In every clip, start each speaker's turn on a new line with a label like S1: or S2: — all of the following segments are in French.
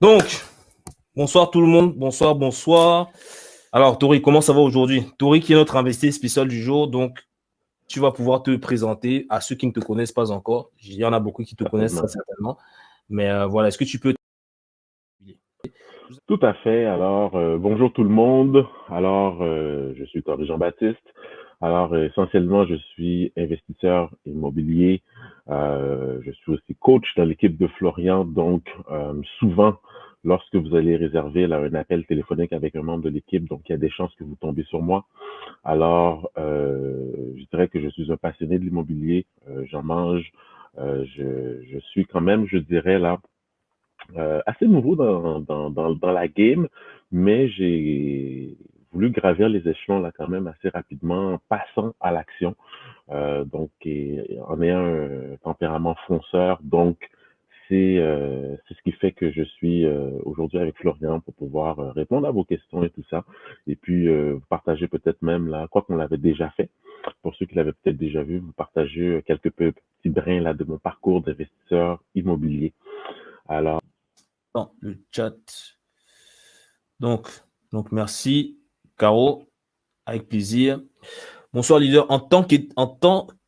S1: Donc, bonsoir tout le monde. Bonsoir, bonsoir. Alors, Tori, comment ça va aujourd'hui? Tori, qui est notre investi spécial du jour. Donc, tu vas pouvoir te présenter à ceux qui ne te connaissent pas encore. Il y en a beaucoup qui te connaissent certainement. Mais euh, voilà, est-ce que tu peux.
S2: Tout à fait. Alors, euh, bonjour tout le monde. Alors, euh, je suis Tori Jean-Baptiste. Alors, essentiellement, je suis investisseur immobilier. Je suis aussi coach dans l'équipe de Florian. Donc, souvent, lorsque vous allez réserver là, un appel téléphonique avec un membre de l'équipe, donc il y a des chances que vous tombez sur moi. Alors, euh, je dirais que je suis un passionné de l'immobilier, euh, j'en mange, euh, je, je, suis quand même, je dirais là, euh, assez nouveau dans, dans, dans la game, mais j'ai voulu gravir les échelons là quand même assez rapidement en passant à l'action. Euh, donc, et, en ayant un tempérament fonceur, donc euh, c'est ce qui fait que je suis euh, aujourd'hui avec Florian pour pouvoir répondre à vos questions et tout ça. Et puis, vous partager peut-être même là, quoi qu'on l'avait déjà fait. Pour ceux qui l'avaient peut-être déjà vu, vous partager quelques petits brins là de mon parcours d'investisseur immobilier. Alors.
S1: Le chat. Donc, donc merci, Caro. Avec plaisir. Bonsoir, leader. En tant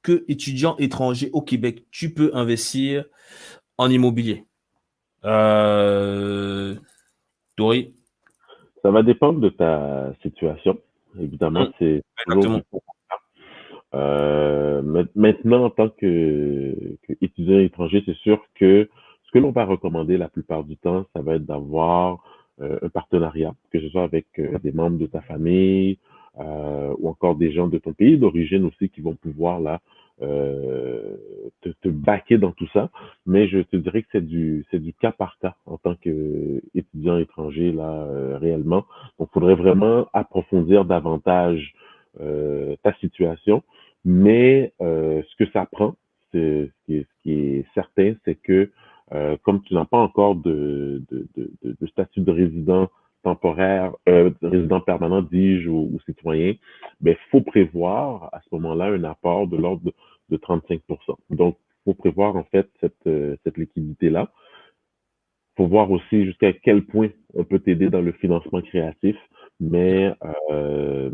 S1: qu'étudiant étranger au Québec, tu peux investir en immobilier euh, Tori
S2: Ça va dépendre de ta situation. Évidemment, mmh. c'est euh, maintenant, en tant qu'étudiant étranger, c'est sûr que ce que l'on va recommander la plupart du temps, ça va être d'avoir un partenariat, que ce soit avec euh, des membres de ta famille ou encore des gens de ton pays d'origine aussi qui vont pouvoir là euh, te, te baquer dans tout ça, mais je te dirais que c'est du c'est du cas par cas en tant qu'étudiant étranger là euh, réellement. Donc, il faudrait vraiment approfondir davantage euh, ta situation, mais ce que ça prend, ce qui est, ce qui est certain, c'est que comme tu n'as pas encore de, statut de résident temporaire, euh, résident permanent, dis-je, ou, ou, citoyen, il ben, faut prévoir à ce moment-là un apport de l'ordre de, de 35% Donc, il faut prévoir en fait cette, euh, liquidité-là. Il faut voir aussi jusqu'à quel point on peut t'aider dans le financement créatif, mais euh,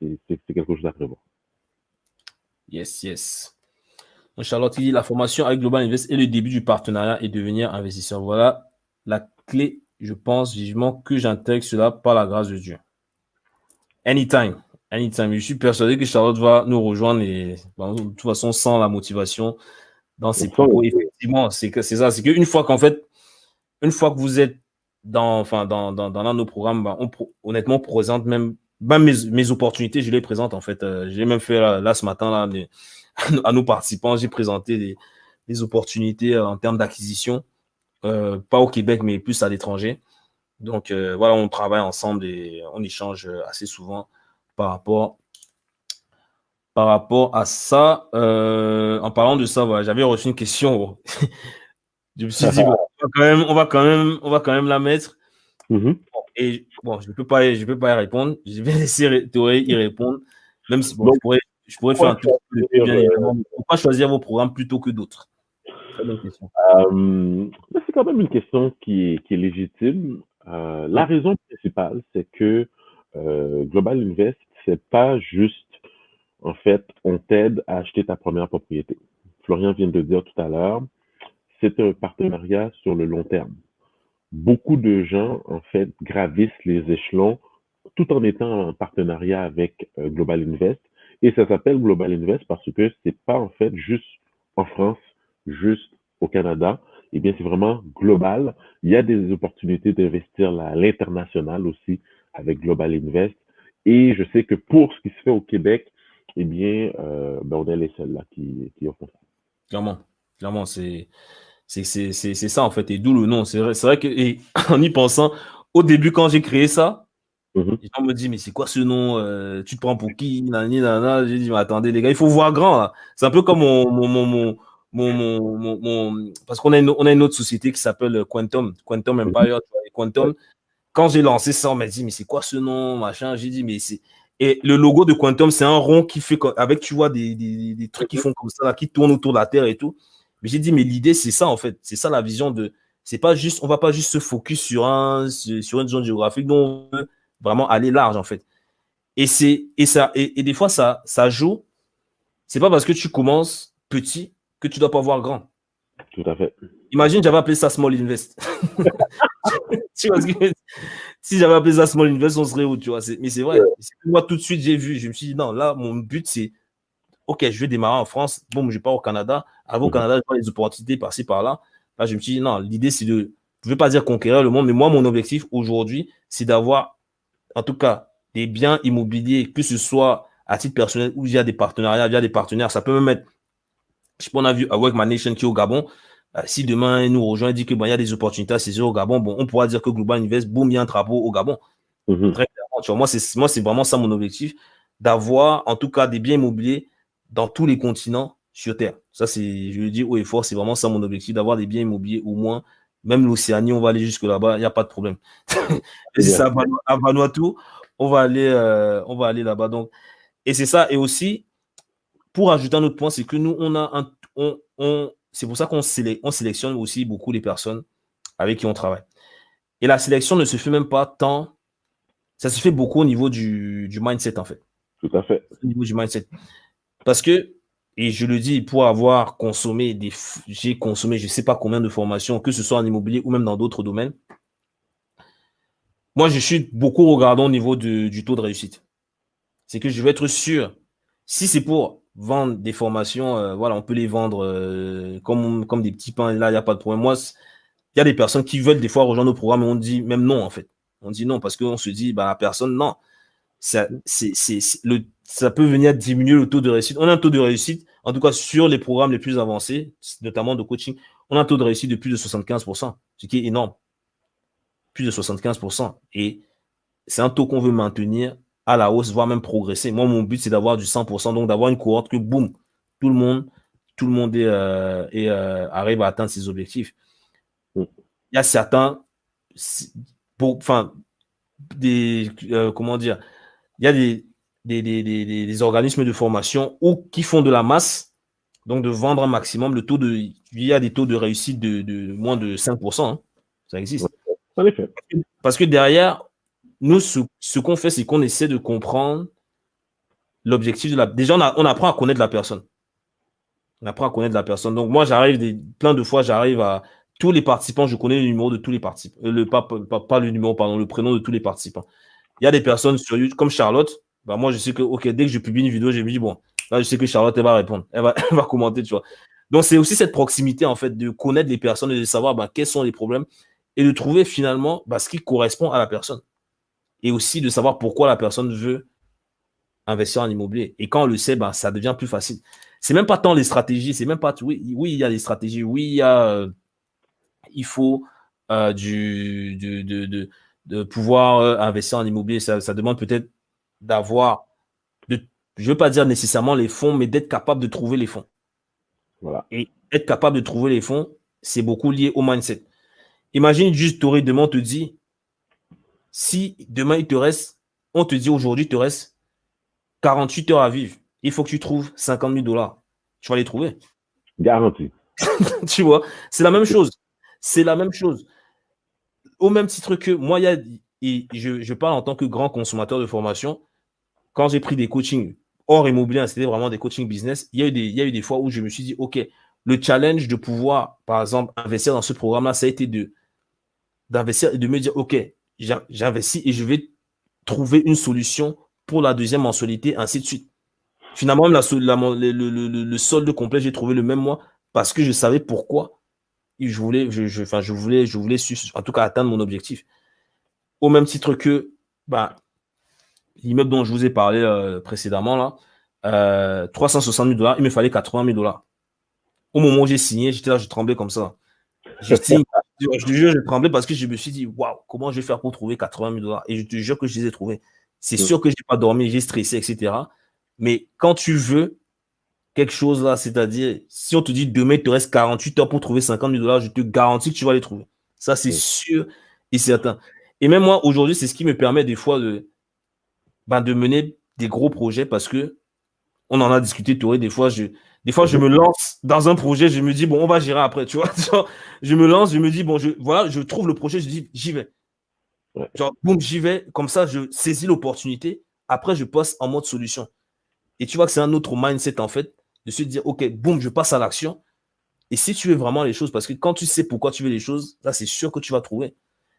S2: c'est quelque chose à prévoir.
S1: Yes, yes. Charlotte il dit la formation avec Global Invest et le début du partenariat et devenir investisseur. Voilà la clé, je pense vivement que j'intègre cela par la grâce de Dieu. Anytime. Anytime. Je suis persuadé que Charlotte va nous rejoindre et de toute façon, sans la motivation dans ses propos. Effectivement, c'est ça. C'est qu'une fois qu'en fait, une fois que vous êtes dans, enfin, dans, dans, dans nos programmes, bah, on, honnêtement, on présente même mes, mes, opportunités, je les présente en fait. Euh, j'ai même fait là, ce matin là, à nos participants, j'ai présenté des, des opportunités euh, en termes d'acquisition, euh, pas au Québec, mais plus à l'étranger. Donc voilà, on travaille ensemble et on échange assez souvent par rapport, par rapport à ça. Euh, en parlant de ça, j'avais reçu une question. je me suis dit, on, va quand même, on, va quand même, on va quand même la mettre. Mm-hmm. Et bon, je ne peux, pas, je peux pas y répondre. Je vais laisser Théorie y répondre. Même si bon, je pourrais, je pourrais faire un truc bien euh, évidemment. Pourquoi choisir vos programmes plutôt que d'autres?
S2: Euh, C'est quand même une question qui est, qui est légitime. Euh, la raison principale, c'est que euh, Global Invest, c'est pas juste, en fait, on t'aide à acheter ta première propriété. Florian vient de le dire tout à l'heure, c'est un partenariat sur le long terme. Beaucoup de gens, en fait, gravissent les échelons tout en étant en partenariat avec Global Invest. Et ça s'appelle Global Invest parce que c'est pas, en fait, juste en France, juste au Canada. Eh bien, c'est vraiment global. Il y a des opportunités d'investir à l'international aussi avec Global Invest. Et je sais que pour ce qui se fait au Québec, eh bien, euh, ben on est les seuls là qui, qui offrent ça.
S1: Clairement, clairement, c'est ça en fait, et d'où le nom. C'est vrai, vrai que, en y pensant, au début, quand j'ai créé ça, les gens me disent, mais c'est quoi ce nom euh, Tu te prends pour qui J'ai dit, mais attendez, les gars, il faut voir grand. C'est un peu comme mon, mon, mon, mon, mon parce qu'on a, une, on a une autre société qui s'appelle Quantum, Quantum mm-hmm. Empire, Quantum quand j'ai lancé ça, on m'a dit, mais c'est quoi ce nom, machin? J'ai dit, mais c'est. Et le logo de Quantum, c'est un rond qui fait, avec, tu vois, des, des, des trucs qui font comme ça, qui tournent autour de la Terre et tout. Mais j'ai dit, mais l'idée, c'est ça, en fait. C'est ça la vision de. c'est pas juste, on va pas juste se focus sur un, sur une zone géographique, dont on veut vraiment aller large, en fait. Et c'est, et ça, et, des fois, ça, ça joue. C'est pas parce que tu commences petit que tu dois pas voir grand.
S2: Tout à fait.
S1: Imagine, j'avais appelé ça Small Invest. tu vois si j'avais appelé ça Small Invest, on serait où, tu vois? Mais c'est vrai. Moi, tout de suite, j'ai vu, je me suis dit, non, là, mon but, c'est, OK, je vais démarrer en France. Bon, je pars au Canada. Avant au mhm. Canada, je vois les opportunités par-ci, par-là. Là, je me suis dit, non, l'idée, c'est de, je ne veux pas dire conquérir le monde, mais moi, mon objectif aujourd'hui, c'est d'avoir, en tout cas, des biens immobiliers, que ce soit à titre personnel ou via des partenariats, via des partenaires. Ça peut même être, je sais pas, on a vu Awake My Nation qui est au Gabon. Euh, si demain, il nous rejoint et dit qu'il y a des opportunités à saisir au Gabon, bon, on pourra dire que Global Invest, boum, il y a un travaux au Gabon. Mhm. Très clairement, tu vois, moi, c'est, moi, c'est vraiment ça mon objectif, d'avoir, en tout cas, des biens immobiliers dans tous les continents sur Terre. Ça, c'est, je le dis haut et fort, c'est vraiment ça mon objectif, d'avoir des biens immobiliers au moins, même l'Océanie, on va aller jusque là-bas, il n'y a pas de problème. et c'est ça, à Vanuatu, on va aller, euh, on va aller là-bas. Donc, et c'est ça. Et aussi, pour ajouter un autre point, c'est que nous, on a un, on, on c'est pour ça qu'on on sélectionne aussi beaucoup les personnes avec qui on travaille. Et la sélection ne se fait même pas tant, ça se fait beaucoup au niveau du, du mindset en fait.
S2: Tout à fait.
S1: Au niveau du mindset. Parce que, et je le dis pour avoir consommé des, j'ai consommé je ne sais pas combien de formations, que ce soit en immobilier ou même dans d'autres domaines. Moi, je suis beaucoup regardant au niveau du taux de réussite. C'est que je vais être sûr, si c'est pour vendre des formations, euh, voilà, on peut les vendre euh, comme, comme des petits pains, là, il n'y a pas de problème. Moi, il y a des personnes qui veulent des fois rejoindre nos programmes et on dit même non, en fait. On dit non parce qu'on se dit, bah, la personne, non. Ça, ça peut venir diminuer le taux de réussite. On a un taux de réussite, en tout cas sur les programmes les plus avancés, notamment de coaching, on a un taux de réussite de plus de 75%, ce qui est énorme. Plus de 75%. Et c'est un taux qu'on veut maintenir à la hausse, voire même progresser. Moi, mon but, c'est d'avoir du 100%, donc d'avoir une cohorte que, boum, tout le monde, tout le monde euh, euh, arrive à atteindre ses objectifs. Il y a certains, enfin, des, euh, comment dire, il y a des, des, organismes de formation ou qui font de la masse, donc de vendre un maximum, le taux de, il y a des taux de réussite de, moins de 5%, hein. ça existe. Parce que derrière, nous, ce, qu'on fait, c'est qu'on essaie de comprendre l'objectif de la. Déjà, on, apprend à connaître la personne. On apprend à connaître la personne. Donc, moi, j'arrive, plein de fois, j'arrive à tous les participants, je connais le numéro de tous les participants. Euh, le, pas, pas, le numéro, pardon, le prénom de tous les participants. Il y a des personnes sur YouTube, comme Charlotte. Bah, moi, je sais que, OK, dès que je publie une vidéo, je me dis, bon, là, je sais que Charlotte, elle va répondre. Elle va, elle va commenter, tu vois. Donc, c'est aussi cette proximité, en fait, de connaître les personnes et de savoir bah, quels sont les problèmes et de trouver finalement bah, ce qui correspond à la personne et aussi de savoir pourquoi la personne veut investir en immobilier. Et quand on le sait, ben, ça devient plus facile. C'est même pas tant les stratégies, c'est même pas oui, oui, il y a des stratégies, oui, il y a euh, il faut euh, du, pouvoir euh, investir en immobilier. Ça, demande peut-être d'avoir, je ne veux pas dire nécessairement les fonds, mais d'être capable de trouver les fonds.
S2: Voilà.
S1: Et être capable de trouver les fonds, c'est beaucoup lié au mindset. Imagine juste, Toré demain te dit, si demain, il te reste, on te dit aujourd'hui, il te reste 48 heures à vivre, il faut que tu trouves 50 000 dollars. Tu vas les trouver.
S2: Garanti.
S1: tu vois, c'est la même chose. C'est la même chose. Au même titre que moi, et je, parle en tant que grand consommateur de formation. Quand j'ai pris des coachings hors immobilier, c'était vraiment des coachings business, il y, a eu des, y a eu des fois où je me suis dit, OK, le challenge de pouvoir, par exemple, investir dans ce programme-là, ça a été de d'investir et de me dire, OK, j'investis et je vais trouver une solution pour la deuxième mensualité, ainsi de suite. Finalement, la, le, solde complet, j'ai trouvé le même mois parce que je savais pourquoi je voulais, je, je, enfin, je voulais, je voulais en tout cas atteindre mon objectif. Au même titre que bah, l'immeuble dont je vous ai parlé euh, précédemment, là, euh, 360 000 dollars, il me fallait 80 000 dollars. Au moment où j'ai signé, j'étais là, je tremblais comme ça. Je te jure, je tremblais parce que je me suis dit, waouh, comment je vais faire pour trouver 80 000 dollars? Et je te jure que je les ai trouvés. C'est sûr que je n'ai pas dormi, j'ai stressé, etc. Mais quand tu veux quelque chose là, c'est-à-dire, si on te dit demain, il te reste 48 heures pour trouver 50 000 dollars, je te garantis que tu vas les trouver. Ça, c'est sûr et certain. Et même moi, aujourd'hui, c'est ce qui me permet des fois de, ben, de mener des gros projets parce que On en a discuté, Touré. Des fois, je, des fois, je me lance dans un projet, je me dis, bon, on va gérer après, tu vois. je me lance, je me dis, bon, je, voilà, je trouve le projet, je dis, j'y vais. Genre, boum, j'y vais. Comme ça, je saisis l'opportunité. Après, je passe en mode solution. Et tu vois que c'est un autre mindset, en fait, de se dire, OK, boum, je passe à l'action. Et si tu veux vraiment les choses, parce que quand tu sais pourquoi tu veux les choses, là, c'est sûr que tu vas trouver.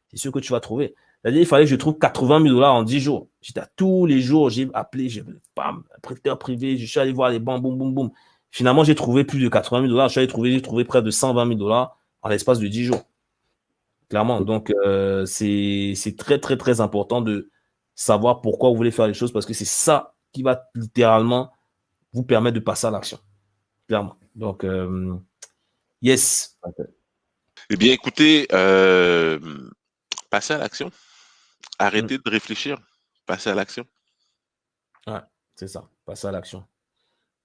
S1: C'est sûr que tu vas trouver. C'est-à-dire, il fallait que je trouve 80 000 dollars en 10 jours. J'étais tous les jours, j'ai appelé, j'ai bam, prêteur privé, je suis allé voir les banques, boum, boum, boum. Finalement, j'ai trouvé plus de 80 000 dollars. Je suis allé trouver, j'ai trouvé près de 120 000 dollars en l'espace de 10 jours. Clairement. Donc, euh, c'est très, très, très important de savoir pourquoi vous voulez faire les choses parce que c'est ça qui va littéralement vous permettre de passer à l'action. Clairement. Donc, euh, yes.
S3: Eh bien, écoutez, euh, passez à l'action. Arrêtez mm. de réfléchir. Passez à l'action.
S1: Ouais, c'est ça. Passez à l'action.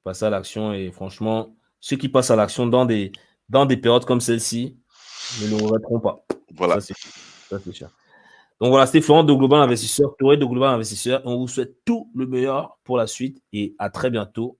S1: Passez à l'action et franchement, ceux qui passent à l'action dans des, dans des périodes comme celle-ci ne le regretteront pas.
S3: Voilà.
S1: Ça, c'est sûr. Donc voilà, c'était Florent de Global Investisseur, Touré de Global Investisseur. On vous souhaite tout le meilleur pour la suite et à très bientôt